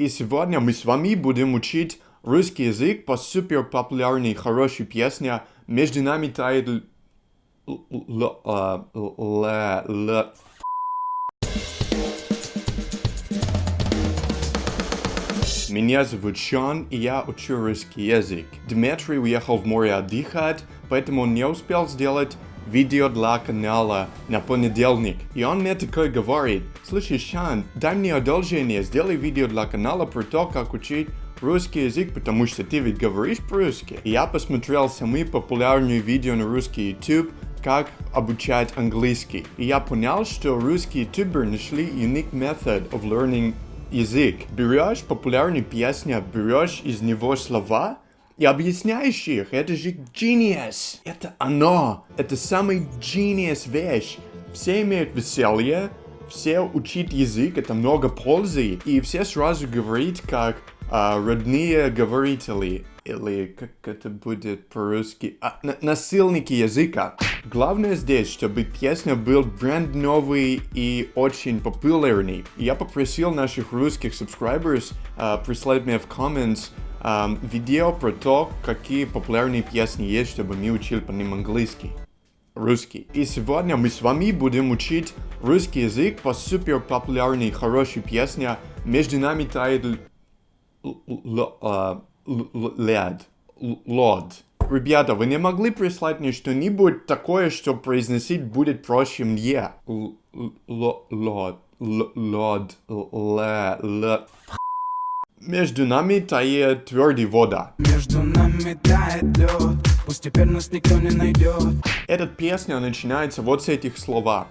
И сегодня мы с вами будем учить русский язык по супер популярной хорошей песне «Между нами тает а. Меня зовут Шон, и я учу русский язык. Дмитрий уехал в море отдыхать, поэтому не успел сделать видео для канала на понедельник. И он мне такой говорит, слушай, Шан, дай мне одолжение, сделай видео для канала про то, как учить русский язык, потому что ты ведь говоришь по-русски. И я посмотрел самые популярные видео на русский YouTube, как обучать английский. И я понял, что русские ютуберы нашли unique method of learning язык. Берешь популярную песню, берешь из него слова, и объясняешь их. Это же genius. Это оно. Это самый genius вещь. Все имеют веселье, все учат язык, это много пользы, и все сразу говорят как а, родные говорители, или как это будет по-русски, а, на насильники языка. Главное здесь, чтобы песня был бренд новый и очень популярный. Я попросил наших русских subscribers а, прислать мне в comments um, видео про то, какие популярные песни есть, чтобы мы учили по ним английский, русский. И сегодня мы с вами будем учить русский язык по супер популярной хорошей песне «Между нами тает лед, лод». Ребята, вы не могли прислать мне что-нибудь такое, что произносить будет проще мне? Лод, лод, лед. Между нами тает твердый вода. Между нами тает лед, пусть теперь нас никто не найдет. Эта песня начинается вот с этих слова.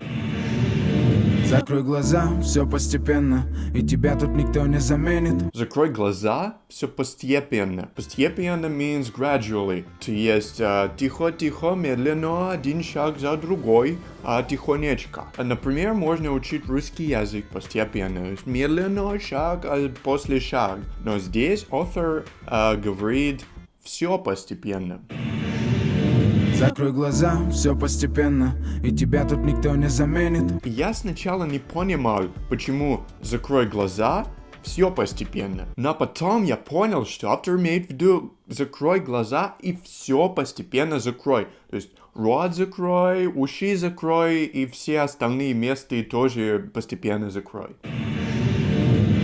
Закрой глаза, все постепенно, и тебя тут никто не заменит. Закрой глаза, все постепенно. Постепенно means gradually. То есть тихо-тихо, медленно, один шаг за другой, а тихонечко. Например, можно учить русский язык постепенно. Медленно, шаг а после шаг. Но здесь автор uh, говорит все постепенно. Закрой глаза, все постепенно, и тебя тут никто не заменит. Я сначала не понимал, почему закрой глаза, все постепенно. Но потом я понял, что автор имеет в виду закрой глаза и все постепенно закрой. То есть рот закрой, уши закрой и все остальные места тоже постепенно закрой.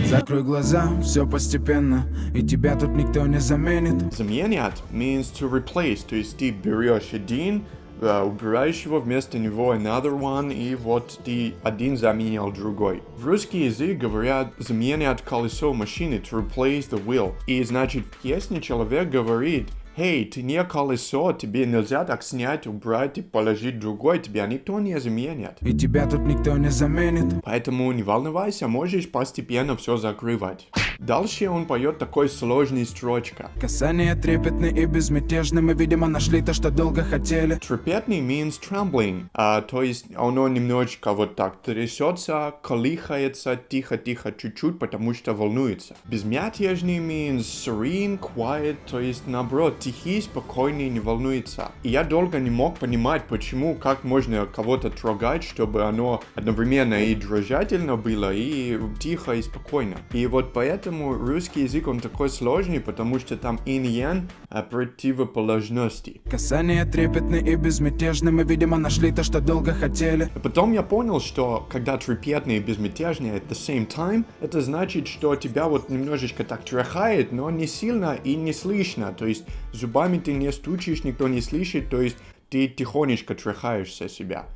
Закрой глаза, все постепенно, и тебя тут никто не заменит. Заменять means to replace, то есть ты берешь один, uh, убираешь его, вместо него another one, и вот ты один заменил другой. В русский язык говорят заменять колесо машины, to replace the wheel. И значит в песне человек говорит, Эй, ты не колесо, тебе нельзя так снять, убрать и положить другой, тебя никто не заменит. И тебя тут никто не заменит. Поэтому не волновайся, можешь постепенно все закрывать. Дальше он поет такой сложный строчка. Касание трепетны и безмятежны, мы, видимо, нашли то, что долго хотели. Трепетный means trembling, а, то есть оно немножечко вот так трясется, колыхается тихо-тихо чуть-чуть, потому что волнуется. Безмятежный means serene, quiet, то есть наоборот, тихий, спокойный, не волнуется. И я долго не мог понимать, почему, как можно кого-то трогать, чтобы оно одновременно и дрожательно было, и тихо, и спокойно. И вот поэтому русский язык, он такой сложный, потому что там инь-ян а противоположности. Касание трепетны и безмятежны, мы, видимо, нашли то, что долго хотели. И потом я понял, что когда трепетный и безмятежный at the same time, это значит, что тебя вот немножечко так тряхает, но не сильно и не слышно. То есть зубами ты не стучишь, никто не слышит, то есть ты тихонечко тряхаешься себя.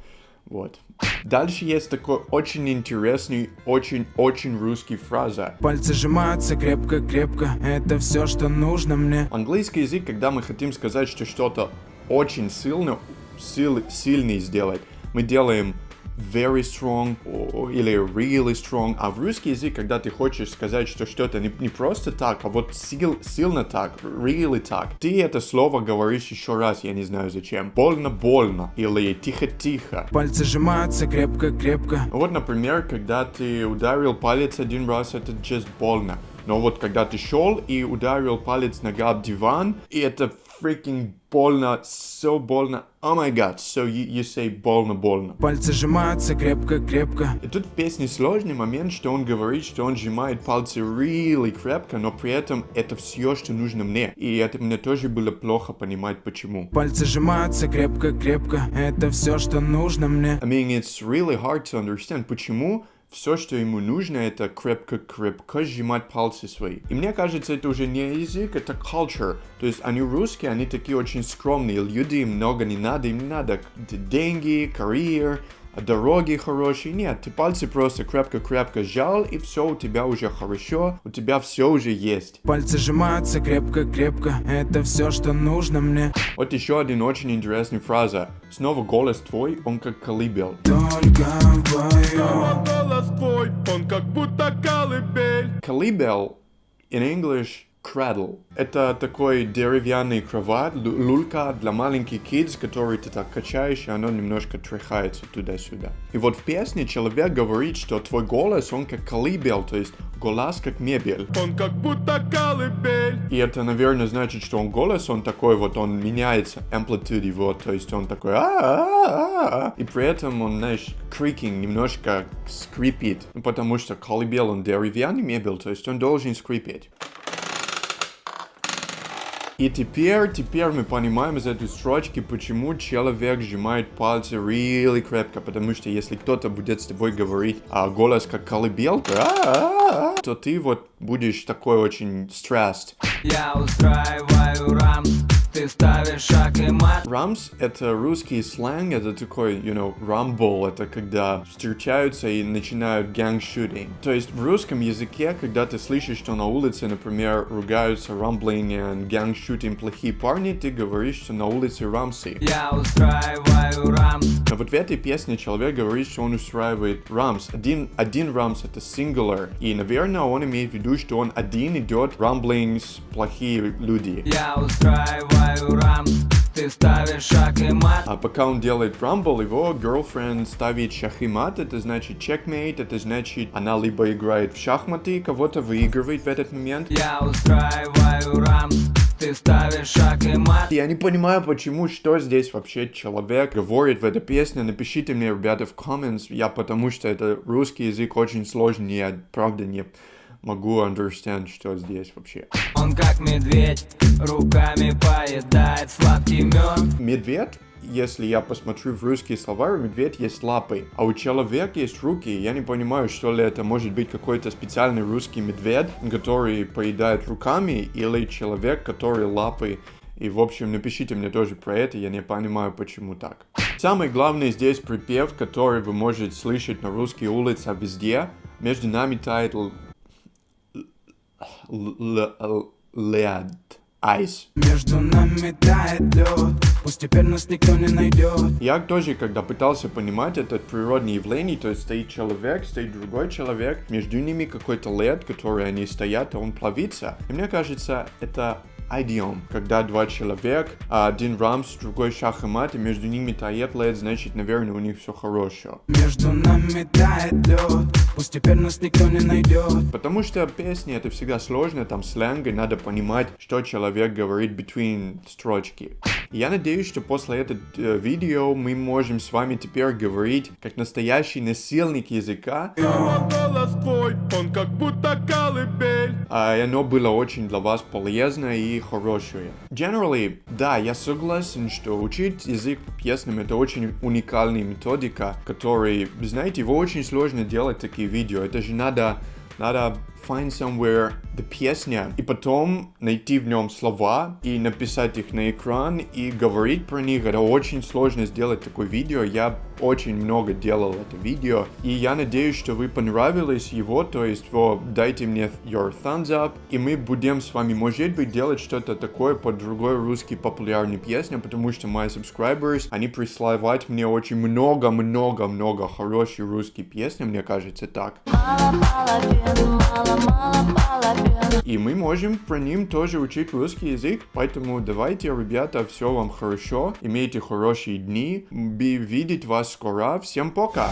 Вот. Дальше есть такой очень интересный, очень-очень русский фраза. Пальцы сжимаются крепко-крепко, это все, что нужно мне. Английский язык, когда мы хотим сказать, что что-то очень сильно, сил, сильный сделать, мы делаем very strong или really strong. А в русский язык, когда ты хочешь сказать, что что-то не, не просто так, а вот сил, сильно так, really так, ты это слово говоришь еще раз, я не знаю зачем. Больно-больно или тихо-тихо. Пальцы сжимаются крепко-крепко. Вот, например, когда ты ударил палец один раз, это just больно. Но вот когда ты шел и ударил палец нога об диван, и это freaking больно, so больно. Oh my god, so you, you say больно-больно. Пальцы сжимаются крепко-крепко И тут в песне сложный момент, что он говорит, что он сжимает пальцы really крепко, но при этом это все, что нужно мне. И это мне тоже было плохо понимать, почему. Пальцы сжимаются крепко-крепко Это все, что нужно мне I mean, it's really hard to understand, почему все, что ему нужно, это крепко-крепко сжимать пальцы свои. И мне кажется, это уже не язык, это culture. То есть они русские, они такие очень скромные люди, много не надо, им не надо деньги, карьер, дороги хорошие. Нет, ты пальцы просто крепко-крепко сжал, и все у тебя уже хорошо, у тебя все уже есть. Пальцы сжимаются крепко-крепко Это все, что нужно мне Вот еще один очень интересный фраза. Снова голос твой, он как колыбел. Только вдвоем голос твой, он как будто колыбель. Колыбел in English cradle. Это такой деревянный кровать, люлька для маленьких kids, который ты так качаешь, и оно немножко тряхается туда-сюда. И вот в песне человек говорит, что твой голос, он как колыбел, то есть голос как мебель. Он как будто колыбель. И это, наверное, значит, что он голос, он такой вот, он меняется, amplitude его, то есть он такой «А-а-а-а-а». И при этом он, знаешь, creaking немножко скрипит, Ну, потому что колыбел, он деревянный мебель, то есть он должен скрипеть. И теперь, теперь мы понимаем из этой строчки, почему человек сжимает пальцы really крепко, потому что если кто-то будет с тобой говорить, а голос как колыбелка, «А-а-а-а», то ты вот будешь такой очень stressed. Я устраиваю рамс Ты ставишь шаг и мат Рамс — это русский сленг, это такой, you know, rumble, это когда встречаются и начинают gang-shooting. То есть в русском языке, когда ты слышишь, что на улице, например, ругаются rumbling и gang-shooting плохие парни, ты говоришь, что на улице рамсы. Я устраиваю рамс Но вот в этой песне человек говорит, что он устраивает рамс. Один, один рамс это singular. И, наверное, он имеет в виду, что он один идет rumblings, плохие люди. Я устраиваю рамс Ты ставишь шаг и мат А пока он делает рамбл, его girlfriend ставит шахимат, это значит checkmate, это значит она либо играет в шахматы, кого-то выигрывает в этот момент. Я устраиваю рамс Ты ставишь шаг и мат Я не понимаю, почему, что здесь вообще человек говорит в этой песне. Напишите мне, ребята, в comments. Я потому что это русский язык очень сложный, я правда не могу understand, что здесь вообще. Он как медведь Руками поедает сладкий мед Медведь, если я посмотрю в русские слова, у медведь есть лапы, а у человека есть руки. Я не понимаю, что ли это может быть какой-то специальный русский медведь, который поедает руками, или человек, который лапы. И, в общем, напишите мне тоже про это, я не понимаю, почему так. Самое главное здесь припев, который вы можете слышать на русской улице везде. Между нами тает л- л- л- лед. Айс. Между нами тает лед Пусть теперь нас никто не найдет Я тоже, когда пытался понимать этот природное явление, то есть стоит человек, стоит другой человек, между ними какой-то лед, который они стоят, а он плавится. И мне кажется, это идиом, когда два человека, а один рамс, другой шах и мат, и между ними тает лед, значит, наверное, у них все хорошо. Между нами тает лед Пусть теперь нас никто не найдет Потому что песни это всегда сложно, там сленг, и надо понимать, что человек говорит between строчки. Я надеюсь, что после этого э, видео мы можем с вами теперь говорить как настоящий насильник языка, Его голос твой, он как будто и оно было очень для вас полезно и хорошее. Generally, да, я согласен, что учить язык по песням это очень уникальная методика, который, знаете, его очень сложно делать такие видео. Это же надо, надо find somewhere the песня, и потом найти в нем слова, и написать их на экран, и говорить про них. Это очень сложно сделать такое видео. Я очень много делал это видео, и я надеюсь, что вы понравилось его, то есть вот, дайте мне your thumbs up, и мы будем с вами, может быть, делать что-то такое по другой русской популярной песне, потому что мои subscribers, они присылают мне очень много-много-много хорошей русской песни, мне кажется так. Мало мало-мало половин. И мы можем про ним тоже учить русский язык, поэтому давайте, ребята, все вам хорошо, имейте хорошие дни, Би- видеть вас скоро, всем пока!